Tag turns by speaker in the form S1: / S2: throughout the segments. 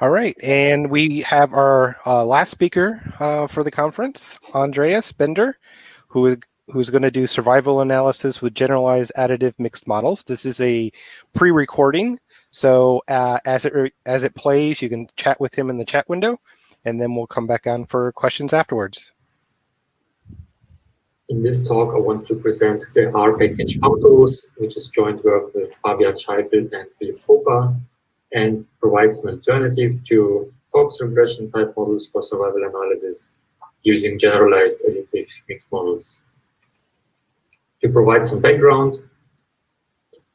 S1: All right, and we have our uh, last speaker uh, for the conference, Andreas Bender, who who's going to do survival analysis with generalized additive mixed models. This is a pre-recording, so uh, as it as it plays, you can chat with him in the chat window, and then we'll come back on for questions afterwards.
S2: In this talk, I want to present the R package Autos, which is joint work with Fabian Scheipl and Philipp Hofer and provides an alternative to Cox regression type models for survival analysis using generalized additive mixed models. To provide some background,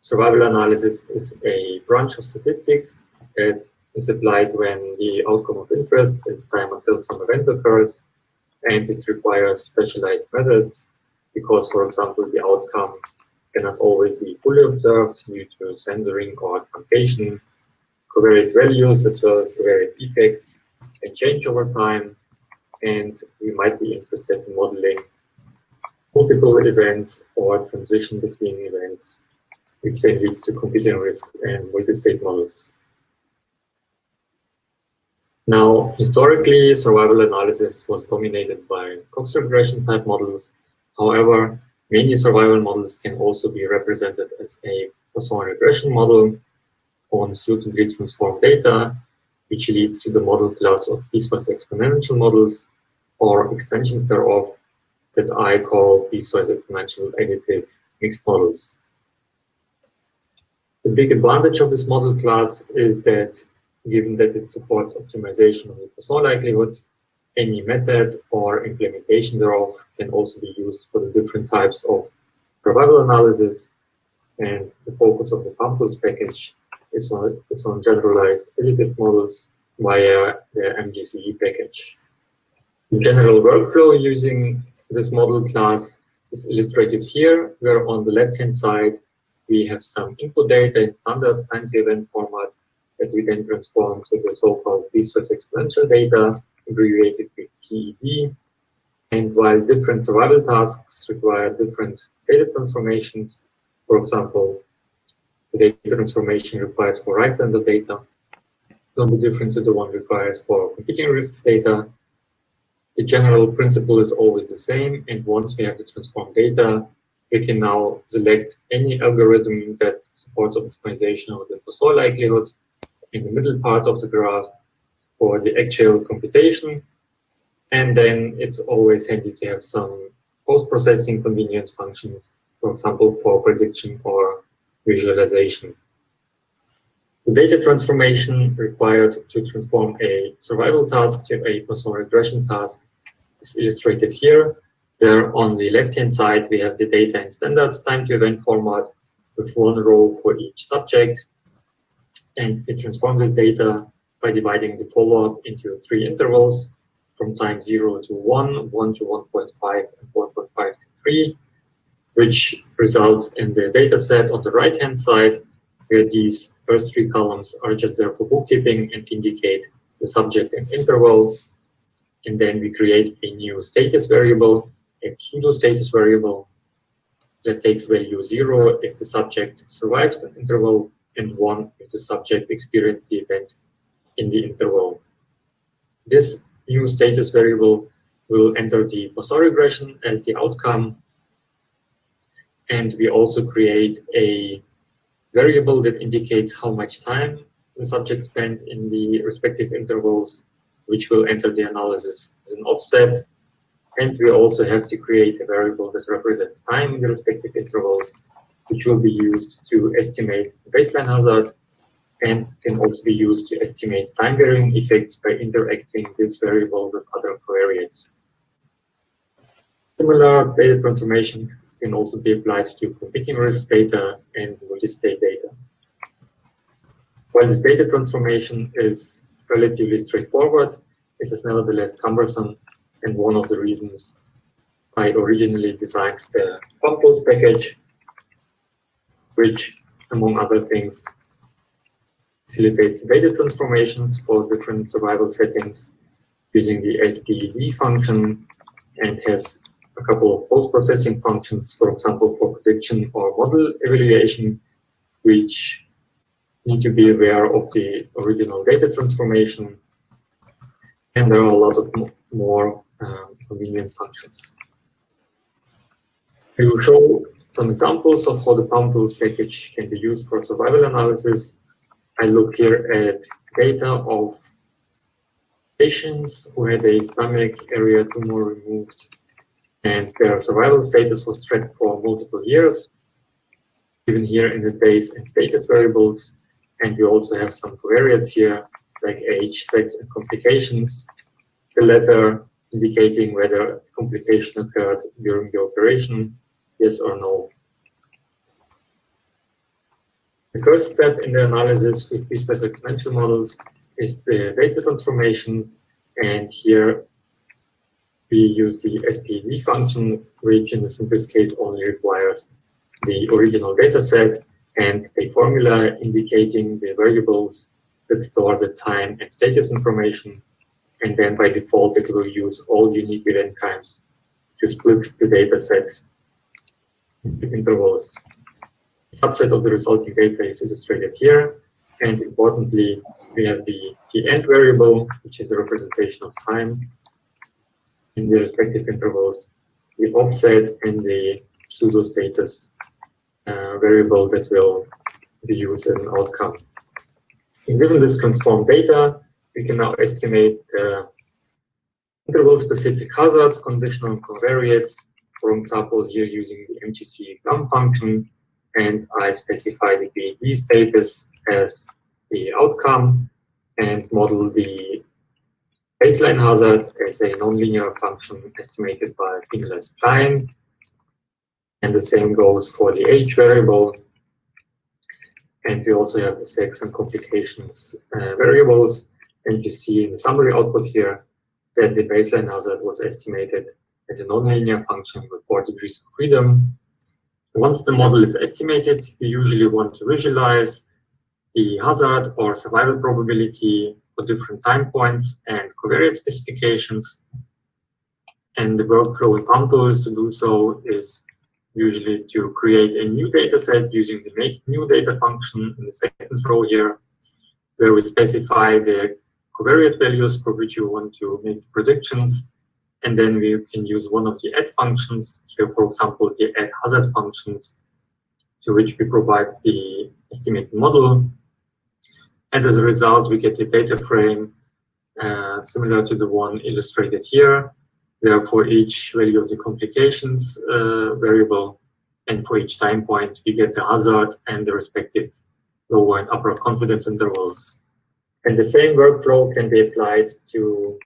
S2: survival analysis is a branch of statistics that is applied when the outcome of interest is time until some event occurs, and it requires specialized methods because, for example, the outcome cannot always be fully observed due to censoring or truncation covariate values as well as covariate effects can change over time. And we might be interested in modeling multiple events or transition between events, which then leads to competing risk and multi-state models. Now, historically, survival analysis was dominated by Cox regression type models. However, many survival models can also be represented as a Poisson regression model on suitably transformed data, which leads to the model class of piecewise exponential models or extensions thereof that I call piecewise exponential additive mixed models. The big advantage of this model class is that given that it supports optimization of the Poisson likelihood, any method or implementation thereof can also be used for the different types of survival analysis and the focus of the pammtools package is on, it's on generalized additive models via the MGCV package. The general workflow using this model class is illustrated here, where on the left-hand side, we have some input data in standard time-to-event format that we then transform to the so-called piecewise exponential data, abbreviated with PED. And while different survival tasks require different data transformations, for example, the data transformation required for right censor data will be different to the one required for competing risks data. The general principle is always the same, and once we have the transformed data, we can now select any algorithm that supports optimization of the Poisson likelihood in the middle part of the graph for the actual computation. And then it's always handy to have some post-processing convenience functions, for example, for prediction or visualization. The data transformation required to transform a survival task to a Poisson regression task is illustrated here. There on the left-hand side, we have the data in standard time-to-event format with one row for each subject. And we transform this data by dividing the follow-up into three intervals from time 0 to 1, 1 to 1.5, and 1.5 to 3 which results in the data set on the right-hand side, where these first three columns are just there for bookkeeping and indicate the subject and interval. And then we create a new status variable, a pseudo status variable that takes value zero if the subject survived an interval and one if the subject experienced the event in the interval. This new status variable will enter the Poisson regression as the outcome and we also create a variable that indicates how much time the subject spent in the respective intervals, which will enter the analysis as an offset. And we also have to create a variable that represents time in the respective intervals, which will be used to estimate baseline hazard and can also be used to estimate time varying effects by interacting this variable with other covariates. Similar data transformation can also be applied to competing risk data and multi-state data. While this data transformation is relatively straightforward, it is nevertheless cumbersome, and one of the reasons I originally designed the pammtools package, which, among other things, facilitates data transformations for different survival settings using the as_ped function and has a couple of post-processing functions, for example, for prediction or model evaluation, which need to be aware of the original data transformation. And there are a lot of more um, convenience functions. We will show some examples of how the pammtools package can be used for survival analysis. I look here at data of patients who had a stomach area tumor removed and their survival status was tracked for multiple years, given here in the base and status variables. And we also have some covariates here, like age, sex, and complications. The latter indicating whether complication occurred during the operation, yes or no. The first step in the analysis with piecewise exponential models is the data transformation. And here we use the SPV function, which in the simplest case only requires the original data set and a formula indicating the variables that store the time and status information. And then by default, it will use all unique event times to split the data set intervals. Subset of the resulting data is illustrated here. And importantly, we have the, the end variable, which is the representation of time, in the respective intervals, the offset and the pseudo status uh, variable that will be used as an outcome. And given this transformed data, we can now estimate uh, interval-specific hazards, conditional covariates, for example, here using the MGCV GAM function, and I specify the PED status as the outcome and model the baseline hazard as a nonlinear function estimated by penalized Spline. And the same goes for the age variable. And we also have the sex and complications uh, variables. And you see in the summary output here that the baseline hazard was estimated as a nonlinear function with four degrees of freedom. Once the model is estimated, you usually want to visualize the hazard or survival probability for different time points and covariate specifications. And the workflow pammtools to do so is usually to create a new data set using the make new data function in the second row here, where we specify the covariate values for which you want to make predictions. And then we can use one of the add functions, here, for example, the add hazard functions, to which we provide the estimated model and as a result, we get a data frame uh, similar to the one illustrated here. There for each value of the complications uh, variable, and for each time point, we get the hazard and the respective lower and upper confidence intervals. And the same workflow can be applied to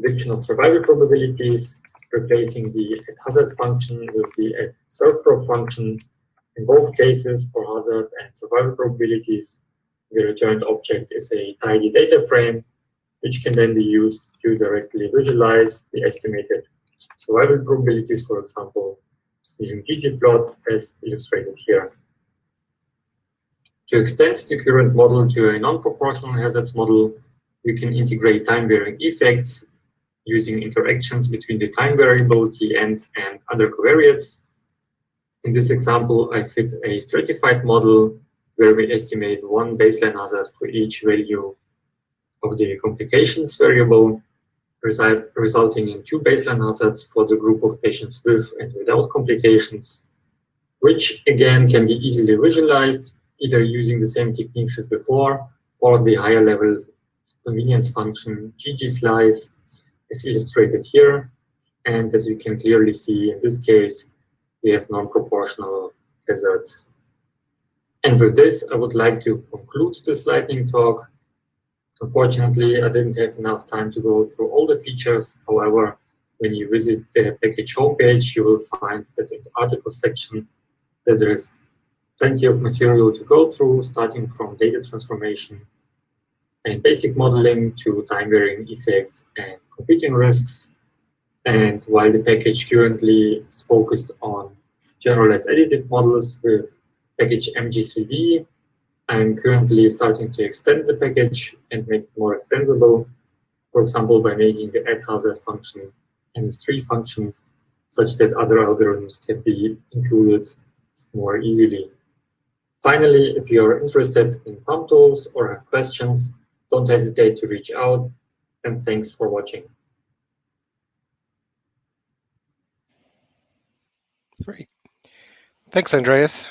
S2: prediction of survival probabilities, replacing the hazard function with the at survprop function. In both cases, for hazard and survival probabilities, the returned object is a tidy data frame, which can then be used to directly visualize the estimated survival probabilities, for example, using ggplot as illustrated here. To extend the current model to a non-proportional hazards model, we can integrate time-varying effects using interactions between the time variable Tn and other covariates. In this example, I fit a stratified model where we estimate one baseline hazard for each value of the complications variable, result, resulting in two baseline hazards for the group of patients with and without complications, which again can be easily visualized either using the same techniques as before or the higher level convenience function ggSlice is illustrated here. And as you can clearly see in this case, we have non-proportional hazards. And with this, I would like to conclude this lightning talk. Unfortunately, I didn't have enough time to go through all the features. However, when you visit the package homepage, you will find that in the article section that there is plenty of material to go through, starting from data transformation and basic modeling to time varying effects and competing risks. And while the package currently is focused on generalized additive models with package MGCV. I'm currently starting to extend the package and make it more extensible. for example, by making the add hazard function an S3 function such that other algorithms can be included more easily. Finally, if you're interested in pammtools or have questions, don't hesitate to reach out, and thanks for watching.
S1: Great. Thanks, Andreas.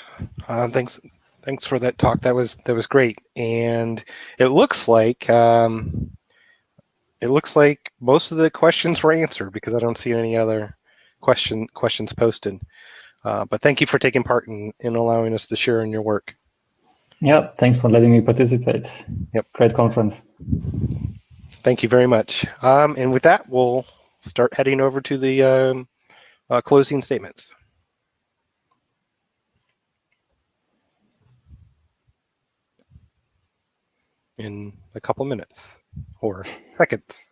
S1: Uh, thanks, thanks for that talk. That was that was great. And it looks like um, it looks like most of the questions were answered because I don't see any other question questions posted. Uh, but thank you for taking part in, in allowing us to share in your work.
S3: Yeah, thanks for letting me participate.
S1: Yep.
S3: Great conference.
S1: Thank you very much. Um, and with that, we'll start heading over to the um, uh, closing statements. In a couple minutes or seconds.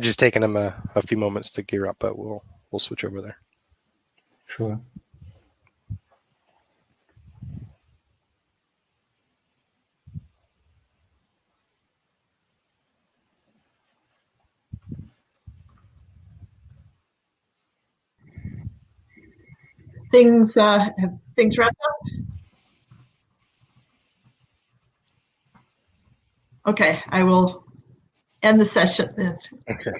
S1: Just taking them a, a few moments to gear up, but we'll we'll switch over there.
S3: Sure.
S4: Things uh, have things wrapped up? Okay, I will end the session.
S1: Okay.